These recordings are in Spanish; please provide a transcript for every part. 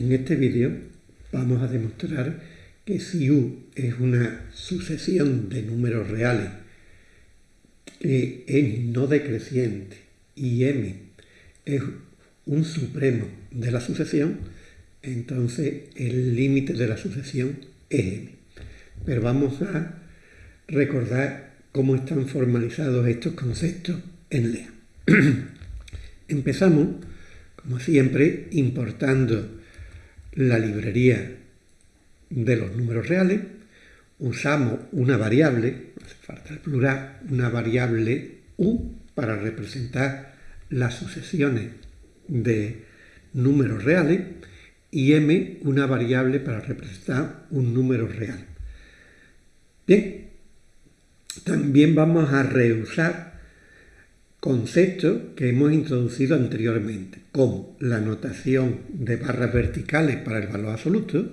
En este vídeo vamos a demostrar que si U es una sucesión de números reales que es no decreciente y M es un supremo de la sucesión, entonces el límite de la sucesión es M. Pero vamos a recordar cómo están formalizados estos conceptos en LEA. Empezamos, como siempre, importando la librería de los números reales, usamos una variable, no hace falta el plural, una variable u para representar las sucesiones de números reales y m una variable para representar un número real. Bien, también vamos a reusar conceptos que hemos introducido anteriormente, como la notación de barras verticales para el valor absoluto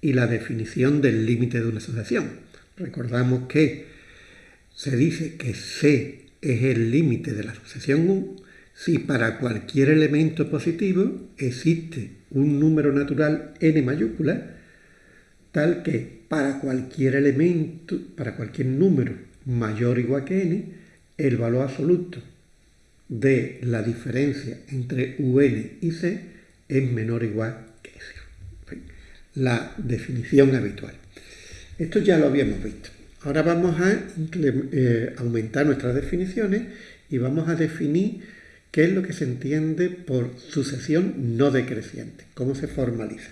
y la definición del límite de una asociación. Recordamos que se dice que C es el límite de la sucesión U si para cualquier elemento positivo existe un número natural n mayúscula tal que para cualquier elemento, para cualquier número mayor o igual que n, el valor absoluto de la diferencia entre UN y C es menor o igual que cero. La definición habitual. Esto ya lo habíamos visto. Ahora vamos a eh, aumentar nuestras definiciones y vamos a definir qué es lo que se entiende por sucesión no decreciente, cómo se formaliza.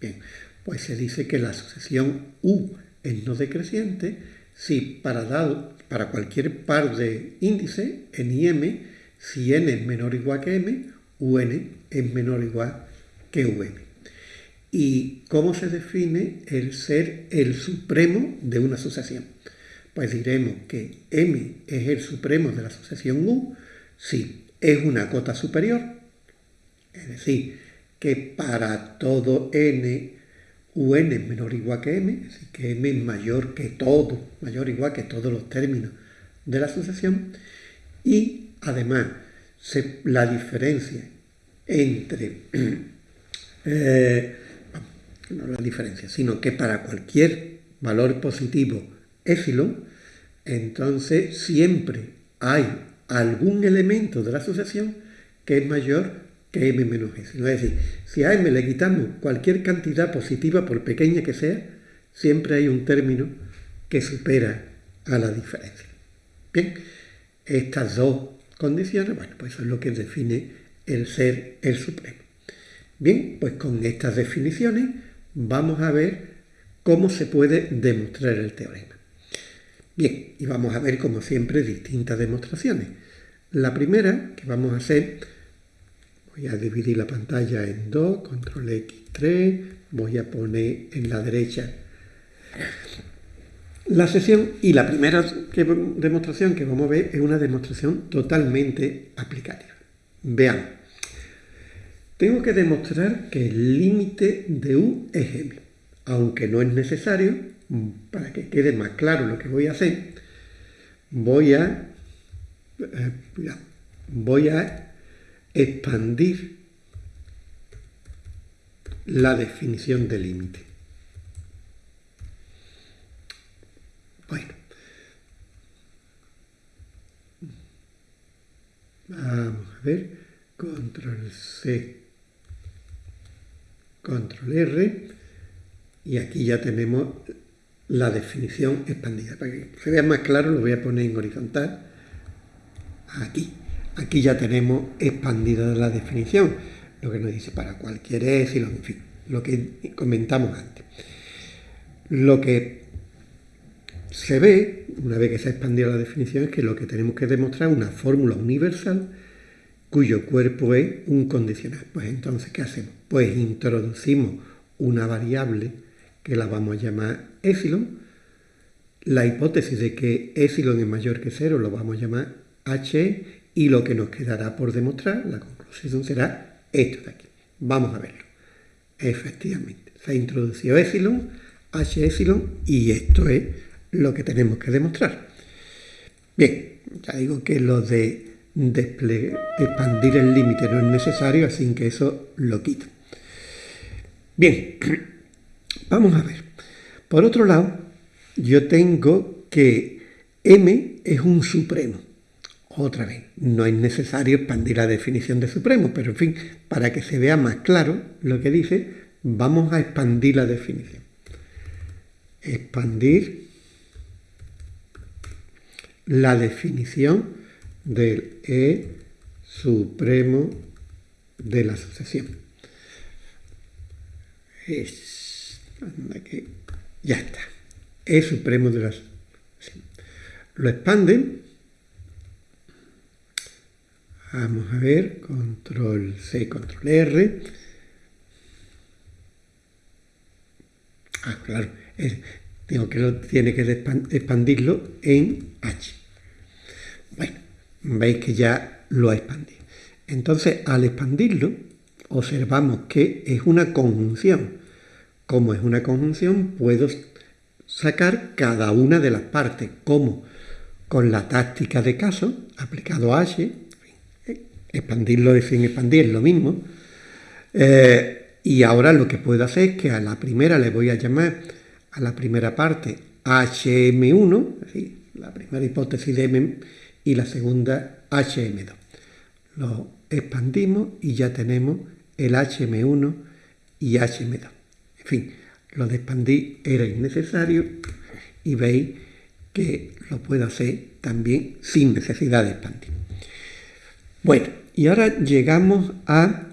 Bien, pues se dice que la sucesión U es no decreciente si para, dado, para cualquier par de índices, n y m, si n es menor o igual que m, un es menor o igual que um. ¿Y cómo se define el ser el supremo de una sucesión? Pues diremos que m es el supremo de la sucesión u si es una cota superior, es decir, que para todo n, un es menor o igual que m, es decir, que m es mayor que todo, mayor o igual que todos los términos de la sucesión, y Además, la diferencia entre, eh, no la diferencia, sino que para cualquier valor positivo epsilon, entonces siempre hay algún elemento de la asociación que es mayor que m menos epsilon. Es decir, si a m le quitamos cualquier cantidad positiva, por pequeña que sea, siempre hay un término que supera a la diferencia. Bien, estas dos condiciones, bueno, pues eso es lo que define el ser el supremo. Bien, pues con estas definiciones vamos a ver cómo se puede demostrar el teorema. Bien, y vamos a ver como siempre distintas demostraciones. La primera que vamos a hacer, voy a dividir la pantalla en dos, control X3, voy a poner en la derecha la sesión y la primera demostración que vamos a ver es una demostración totalmente aplicativa. Veamos. Tengo que demostrar que el límite de U es M. Aunque no es necesario, para que quede más claro lo que voy a hacer, voy a, eh, voy a expandir la definición de límite. Bueno. Vamos a ver. Control C. Control R. Y aquí ya tenemos la definición expandida. Para que se vea más claro lo voy a poner en horizontal. Aquí. Aquí ya tenemos expandida la definición. Lo que nos dice para cualquier epsilon, en fin, lo que comentamos antes. Lo que se ve, una vez que se ha expandido la definición, es que lo que tenemos que demostrar es una fórmula universal cuyo cuerpo es un condicional. Pues entonces, ¿qué hacemos? Pues introducimos una variable que la vamos a llamar epsilon. La hipótesis de que epsilon es mayor que cero lo vamos a llamar h y lo que nos quedará por demostrar, la conclusión será esto de aquí. Vamos a verlo. Efectivamente, se ha introducido epsilon, h epsilon y esto es lo que tenemos que demostrar. Bien, ya digo que lo de expandir el límite no es necesario, así que eso lo quito. Bien, vamos a ver. Por otro lado, yo tengo que M es un supremo. Otra vez, no es necesario expandir la definición de supremo, pero en fin, para que se vea más claro lo que dice, vamos a expandir la definición. Expandir la definición del E supremo de la sucesión. Es, ya está. E supremo de la sucesión. Lo expanden Vamos a ver, control C, control R. Ah, claro, tengo que, tiene que expandirlo en H. Bueno, veis que ya lo ha expandido. Entonces, al expandirlo, observamos que es una conjunción. Como es una conjunción, puedo sacar cada una de las partes, como con la táctica de caso, aplicado a H, expandirlo y sin expandir es lo mismo. Eh, y ahora lo que puedo hacer es que a la primera le voy a llamar a la primera parte HM1, la primera hipótesis de M, y la segunda HM2. Lo expandimos y ya tenemos el HM1 y HM2. En fin, lo de expandir era innecesario y veis que lo puedo hacer también sin necesidad de expandir. Bueno, y ahora llegamos a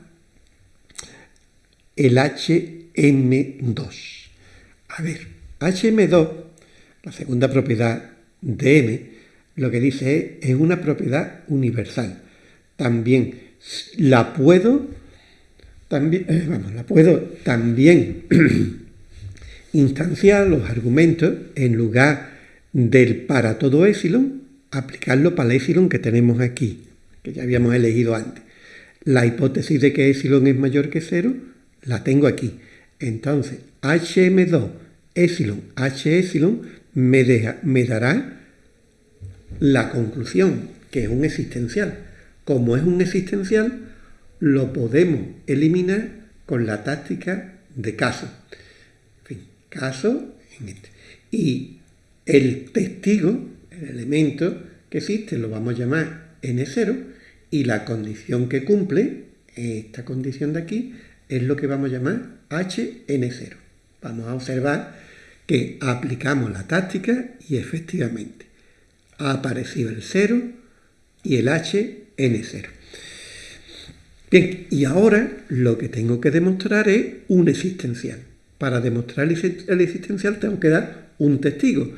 el HM2. A ver, HM2, la segunda propiedad de M, lo que dice es, es una propiedad universal. También la puedo, también, eh, vamos, la puedo también instanciar los argumentos en lugar del para todo épsilon, aplicarlo para el épsilon que tenemos aquí que ya habíamos elegido antes. La hipótesis de que epsilon es mayor que cero, la tengo aquí. Entonces, hm2 epsilon h epsilon me, me dará la conclusión, que es un existencial. Como es un existencial, lo podemos eliminar con la táctica de caso. En fin, caso en este. Y el testigo, el elemento que existe, lo vamos a llamar n0, y la condición que cumple, esta condición de aquí, es lo que vamos a llamar HN0. Vamos a observar que aplicamos la táctica y efectivamente ha aparecido el 0 y el HN0. Bien, y ahora lo que tengo que demostrar es un existencial. Para demostrar el existencial tengo que dar un testigo.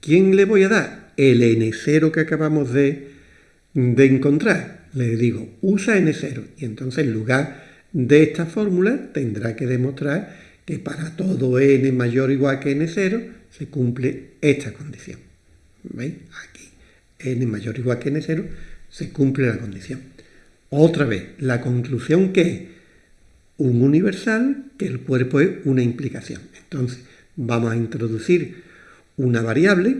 ¿Quién le voy a dar? El N0 que acabamos de, de encontrar le digo usa n0 y entonces en lugar de esta fórmula tendrá que demostrar que para todo n mayor o igual que n0 se cumple esta condición. ¿Veis? Aquí n mayor o igual que n0 se cumple la condición. Otra vez, la conclusión que es un universal, que el cuerpo es una implicación. Entonces, vamos a introducir una variable,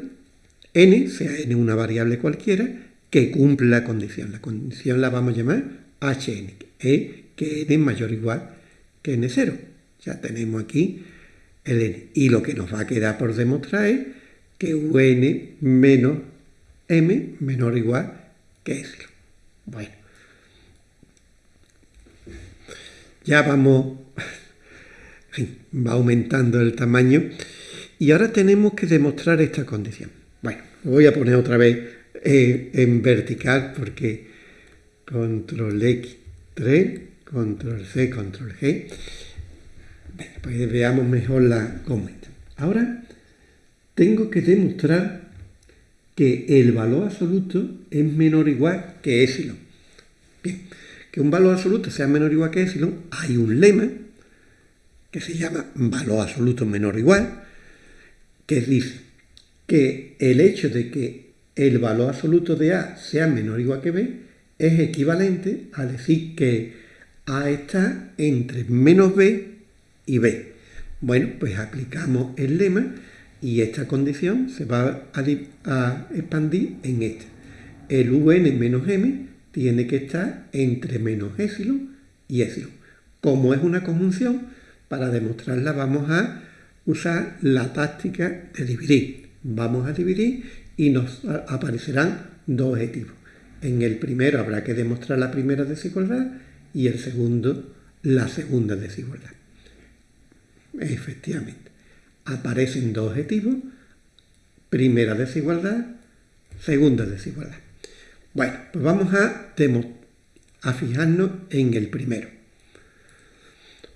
n, sea n una variable cualquiera, que cumple la condición. La condición la vamos a llamar Hn, e, que n es mayor o igual que n0. Ya tenemos aquí el n. Y lo que nos va a quedar por demostrar es que un menos m menor o igual que s. Bueno. Ya vamos, va aumentando el tamaño y ahora tenemos que demostrar esta condición. Bueno, voy a poner otra vez eh, en vertical porque control X 3, control C, control G. Pues veamos mejor la cómo Ahora tengo que demostrar que el valor absoluto es menor o igual que epsilon. Bien, que un valor absoluto sea menor o igual que epsilon, hay un lema que se llama valor absoluto menor o igual, que dice que el hecho de que el valor absoluto de A sea menor o igual que B, es equivalente a decir que A está entre menos B y B. Bueno, pues aplicamos el lema y esta condición se va a, expandir en esta. El UN menos M tiene que estar entre menos epsilon y epsilon. Como es una conjunción, Para demostrarla vamos a usar la táctica de dividir. Vamos a dividir y nos aparecerán dos objetivos. En el primero habrá que demostrar la primera desigualdad y el segundo la segunda desigualdad. Efectivamente, aparecen dos objetivos, primera desigualdad, segunda desigualdad. Bueno, pues vamos a, a fijarnos en el primero.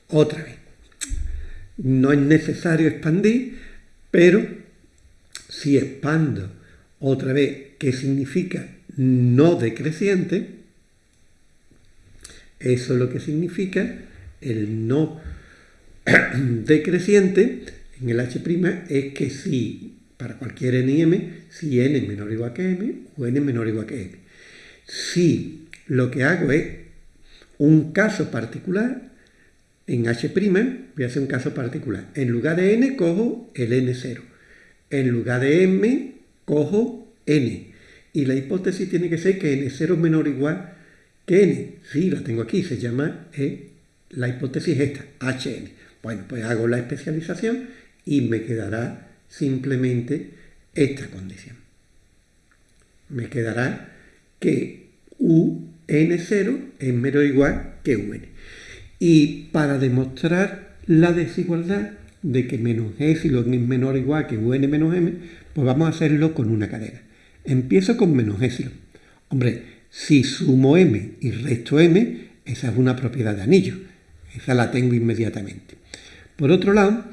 Otra vez, no es necesario expandir, pero si expando otra vez, ¿qué significa no decreciente? Eso es lo que significa el no decreciente en el H' es que si, para cualquier n y m, si n es menor o igual que m o n es menor o igual que m. Si lo que hago es un caso particular, en H' voy a hacer un caso particular. En lugar de n cojo el n0. En lugar de m cojo n. Y la hipótesis tiene que ser que n0 es menor o igual que n. Sí, la tengo aquí, se llama eh, la hipótesis esta, hn. Bueno, pues hago la especialización y me quedará simplemente esta condición. Me quedará que un0 es menor o igual que un. Y para demostrar la desigualdad de que menos epsilon es menor o igual que un menos m, pues vamos a hacerlo con una cadena. Empiezo con menos epsilon. Hombre, si sumo m y resto m, esa es una propiedad de anillo. Esa la tengo inmediatamente. Por otro lado,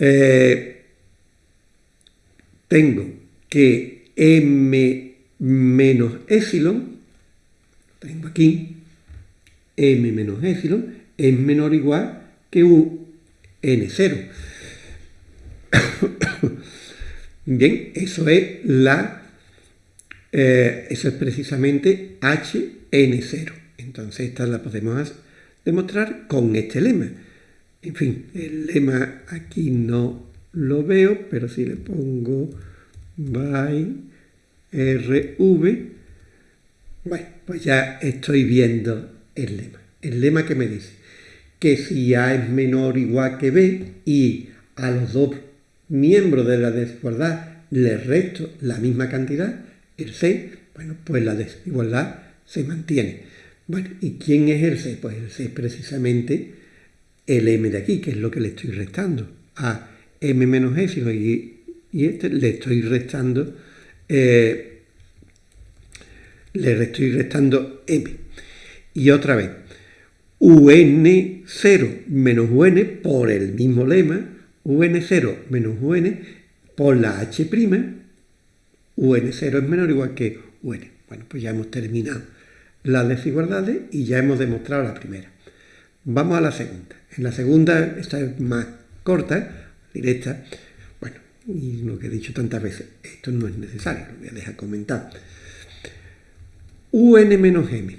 eh, tengo que m menos epsilon, tengo aquí, m menos epsilon, es menor o igual que un n0. Bien, eso es la eh, eso es precisamente hn0. Entonces esta la podemos demostrar con este lema. En fin, el lema aquí no lo veo, pero si le pongo by rv, bueno, pues ya estoy viendo el lema. El lema que me dice que si A es menor o igual que B y a los dos miembros de la desigualdad le resto la misma cantidad, el C, bueno, pues la desigualdad se mantiene. Bueno, ¿y quién es el C? Pues el C es precisamente el m de aquí, que es lo que le estoy restando. A m menos epsilon y, y este le estoy restando, eh, le estoy restando m. Y otra vez, un0 menos un por el mismo lema, un0 menos un por la h', un0 es menor o igual que un. Bueno, pues ya hemos terminado las desigualdades y ya hemos demostrado la primera. Vamos a la segunda. En la segunda, esta es más corta, directa. Bueno, y lo que he dicho tantas veces, esto no es necesario, lo voy a dejar comentar. un menos m.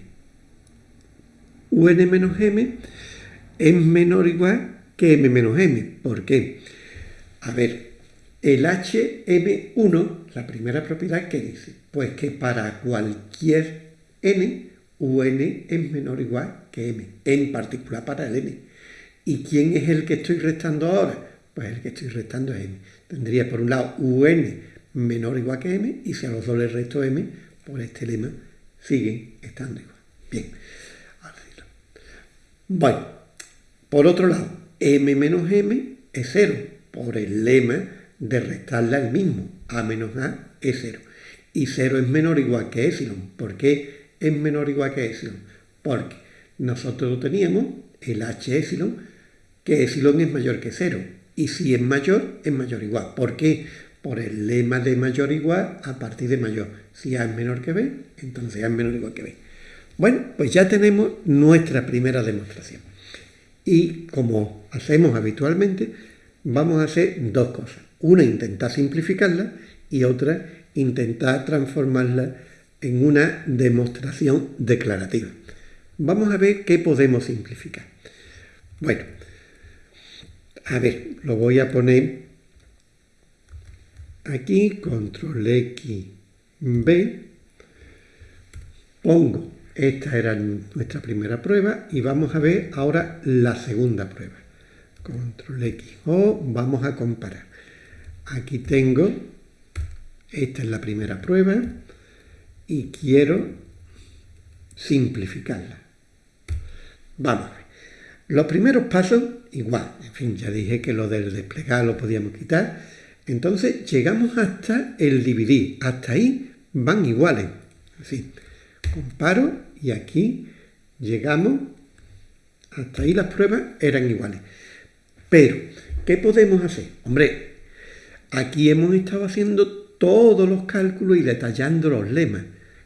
un menos m es menor o igual que m menos m. ¿Por qué? A ver, el hm1, la primera propiedad, ¿qué dice? Pues que para cualquier n, un es menor o igual que m, en particular para el n. ¿Y quién es el que estoy restando ahora? Pues el que estoy restando es m. Tendría por un lado un menor o igual que m y si a los dos le resto m, por este lema siguen estando igual. Bien, ahora Bueno, por otro lado, m menos m es 0 por el lema de restarle al mismo. a menos a es 0. Y 0 es menor o igual que epsilon. ¿Por qué es menor o igual que epsilon? Porque nosotros teníamos el h epsilon, que epsilon es mayor que 0. Y si es mayor, es mayor o igual. ¿Por qué? Por el lema de mayor o igual a partir de mayor. Si A es menor que B, entonces A es menor o igual que B. Bueno, pues ya tenemos nuestra primera demostración. Y como hacemos habitualmente, vamos a hacer dos cosas. Una, intentar simplificarla y otra, intentar transformarla en una demostración declarativa. Vamos a ver qué podemos simplificar. Bueno, a ver, lo voy a poner aquí, control X, B, pongo esta era nuestra primera prueba y vamos a ver ahora la segunda prueba. Control X o vamos a comparar. Aquí tengo, esta es la primera prueba y quiero simplificarla. Vamos a ver. Los primeros pasos, igual, en fin, ya dije que lo del desplegar lo podíamos quitar. Entonces llegamos hasta el dividir, hasta ahí van iguales. Así, comparo y aquí llegamos, hasta ahí las pruebas eran iguales. Pero, ¿qué podemos hacer? Hombre, aquí hemos estado haciendo todos los cálculos y detallando los lemas.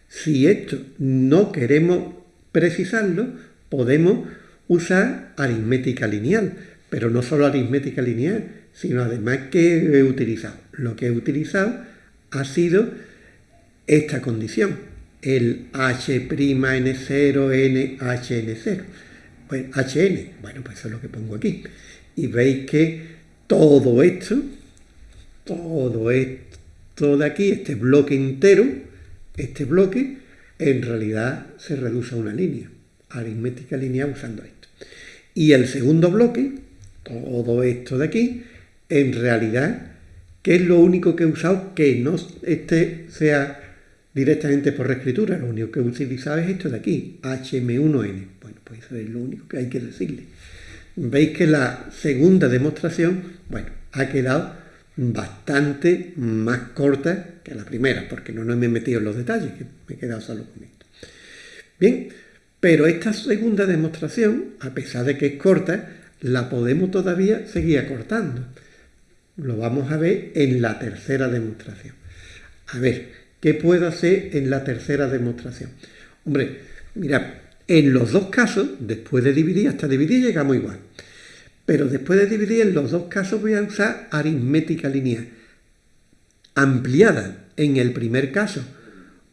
Si esto no queremos precisarlo, podemos usar aritmética lineal, pero no solo aritmética lineal, sino además que he utilizado. Lo que he utilizado ha sido esta condición, el H'N0, N, HN0. Pues HN, bueno, pues eso es lo que pongo aquí. Y veis que todo esto, todo esto de aquí, este bloque entero, este bloque, en realidad se reduce a una línea, aritmética lineal usando esto. Y el segundo bloque, todo esto de aquí, en realidad, ¿qué es lo único que he usado que no este sea directamente por reescritura? Lo único que he utilizado es esto de aquí, HM1N. Bueno, pues eso es lo único que hay que decirle. Veis que la segunda demostración, bueno, ha quedado bastante más corta que la primera, porque no, no me he metido en los detalles, que me he quedado solo con esto. Bien, pero esta segunda demostración, a pesar de que es corta, la podemos todavía seguir acortando. Lo vamos a ver en la tercera demostración. A ver, ¿qué puedo hacer en la tercera demostración? Hombre, mira, en los dos casos, después de dividir, hasta dividir llegamos igual. Pero después de dividir, en los dos casos voy a usar aritmética lineal. Ampliada en el primer caso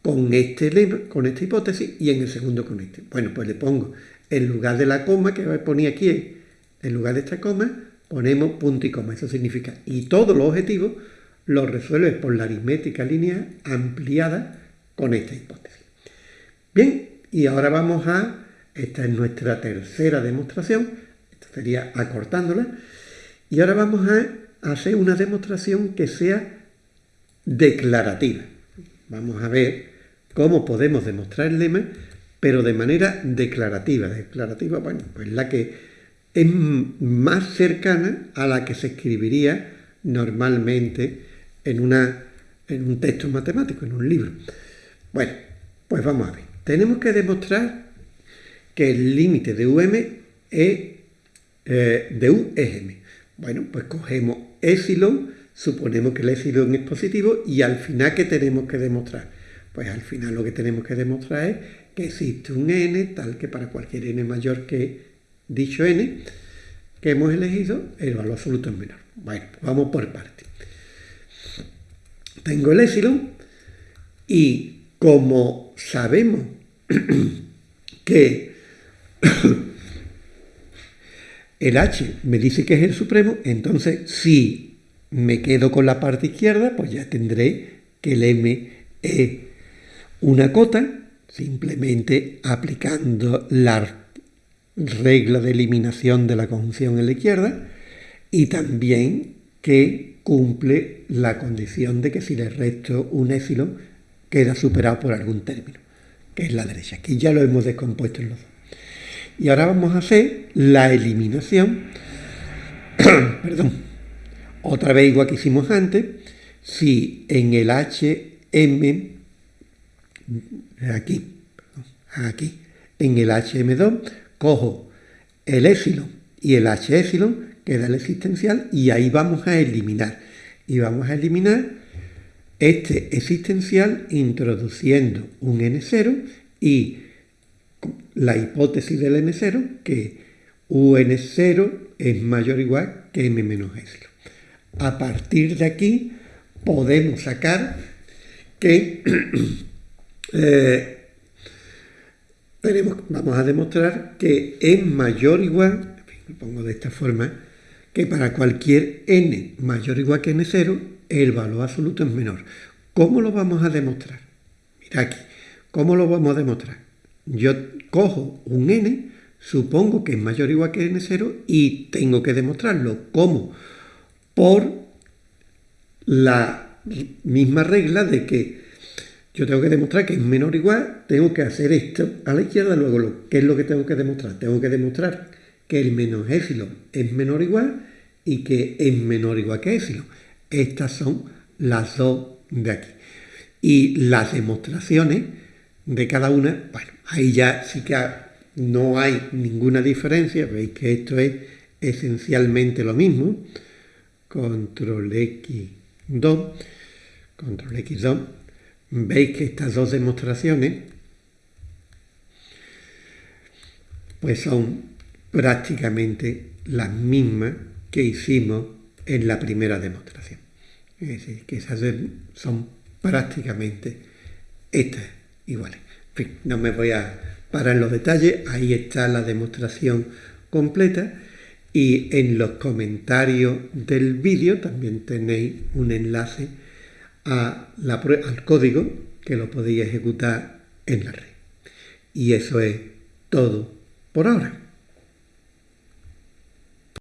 con, este con esta hipótesis y en el segundo con este. Bueno, pues le pongo, en lugar de la coma que ponía aquí, en lugar de esta coma, ponemos punto y coma. Eso significa, y todos los objetivos los resuelve por la aritmética lineal ampliada con esta hipótesis. Bien, y ahora vamos a, esta es nuestra tercera demostración, esta sería acortándola, y ahora vamos a hacer una demostración que sea declarativa. Vamos a ver cómo podemos demostrar el lema, pero de manera declarativa. Declarativa, bueno, pues la que es más cercana a la que se escribiría normalmente en, una, en un texto matemático, en un libro. Bueno, pues vamos a ver. Tenemos que demostrar que el límite de UM es eh, de U es. Bueno, pues cogemos epsilon, suponemos que el epsilon es positivo y al final, ¿qué tenemos que demostrar? Pues al final lo que tenemos que demostrar es que existe un n tal que para cualquier n mayor que dicho n que hemos elegido, el valor absoluto es menor. Bueno, vamos por partes. Tengo el epsilon y como sabemos que el h me dice que es el supremo, entonces si me quedo con la parte izquierda, pues ya tendré que el m es una cota, simplemente aplicando la regla de eliminación de la conjunción en la izquierda, y también que cumple la condición de que si le resto un épsilon queda superado por algún término, que es la derecha. Aquí ya lo hemos descompuesto en los dos. Y ahora vamos a hacer la eliminación, perdón, otra vez igual que hicimos antes, si en el HM aquí, aquí, en el HM2, cojo el épsilon y el H épsilon, queda el existencial, y ahí vamos a eliminar. Y vamos a eliminar este existencial introduciendo un N0 y la hipótesis del N0, que UN0 es mayor o igual que M menos épsilon. A partir de aquí podemos sacar que Eh, vamos a demostrar que es mayor o igual, lo pongo de esta forma, que para cualquier n mayor o igual que n0, el valor absoluto es menor. ¿Cómo lo vamos a demostrar? Mira aquí, ¿cómo lo vamos a demostrar? Yo cojo un n, supongo que es mayor o igual que n0 y tengo que demostrarlo. ¿Cómo? Por la misma regla de que yo tengo que demostrar que es menor o igual, tengo que hacer esto a la izquierda, luego, ¿qué es lo que tengo que demostrar? Tengo que demostrar que el menos épsilon es menor o igual y que es menor o igual que épsilon. Estas son las dos de aquí. Y las demostraciones de cada una, bueno, ahí ya sí que no hay ninguna diferencia, veis que esto es esencialmente lo mismo. Control X2, control X2, veis que estas dos demostraciones pues son prácticamente las mismas que hicimos en la primera demostración. Es decir, que esas son prácticamente estas iguales. No me voy a parar en los detalles, ahí está la demostración completa y en los comentarios del vídeo también tenéis un enlace al código que lo podéis ejecutar en la red. Y eso es todo por ahora.